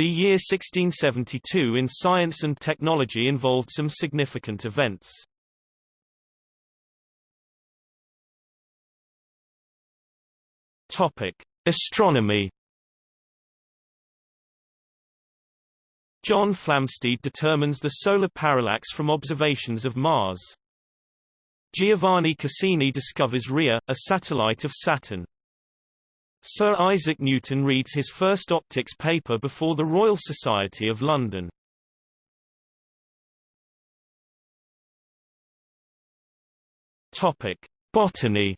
The year 1672 in science and technology involved some significant events. Topic: Astronomy. John Flamsteed determines the solar parallax from observations of Mars. Giovanni Cassini discovers Rhea, a satellite of Saturn. Sir Isaac Newton reads his first optics paper before the Royal Society of London. Topic: Botany.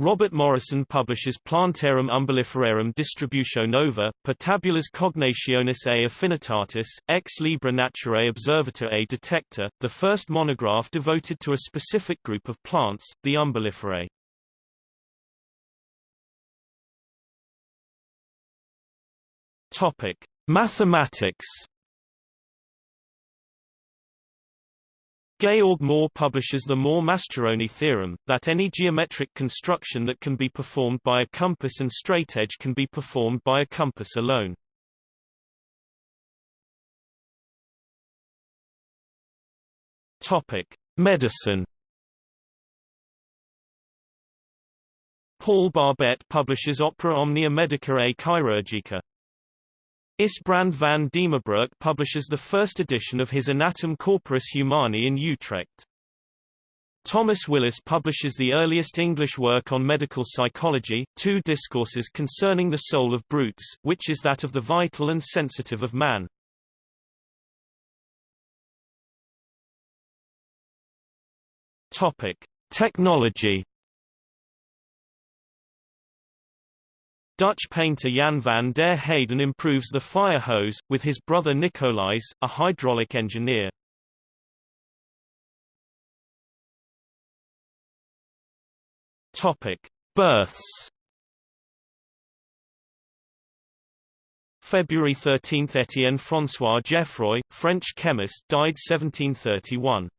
Robert Morison publishes Plantarum umbelliferarum distributio nova, per tabulas cognationis a affinitatis, ex libra naturae observator a detector, the first monograph devoted to a specific group of plants, the umbelliferae. Topic: Mathematics Georg Mohr publishes the Mohr-Mascheroni theorem, that any geometric construction that can be performed by a compass and straightedge can be performed by a compass alone. Topic: Medicine. Paul Barbette publishes Opera Omnia Medica et Chirurgica. Isbrand van Diemerbroek publishes the first edition of his Anatome Corporis Humani in Utrecht. Thomas Willis publishes the earliest English work on medical psychology, two discourses concerning the soul of brutes, which is that of the vital and sensitive of man. Topic: Technology Dutch painter Jan van der Heyden improves the fire hose, with his brother Nicolaes, a hydraulic engineer. Topic: Births. February 13 – Etienne François Geoffroy, French chemist died 1731.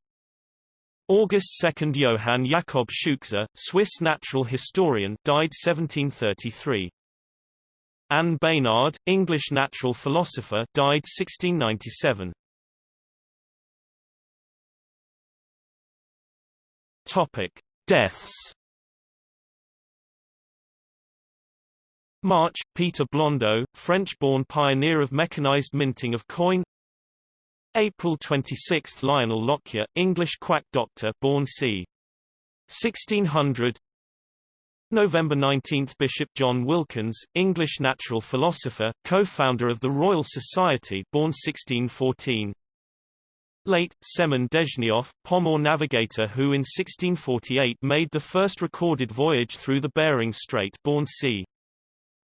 August 2 – Johann Jakob Scheuchzer, Swiss natural historian died 1733. Anne Baynard, English natural philosopher died 1697. Topic: Deaths. March, Peter Blondeau, French-born pioneer of mechanized minting of coin. April 26, Lionel Lockyer, English quack doctor, born c. 1600. November 19 – Bishop John Wilkins, English natural philosopher, co-founder of the Royal Society born 1614. Late, Semen Dezhnyov, Pomor navigator who in 1648 made the first recorded voyage through the Bering Strait born c.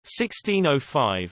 1605.